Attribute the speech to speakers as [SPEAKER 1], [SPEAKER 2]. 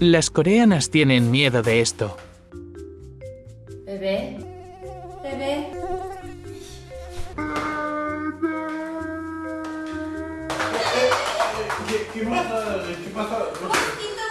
[SPEAKER 1] Las coreanas tienen miedo de esto.
[SPEAKER 2] Bebé. Bebé.
[SPEAKER 3] ¿Qué, qué pasa? ¿Qué pasa? No sé.
[SPEAKER 2] Poquito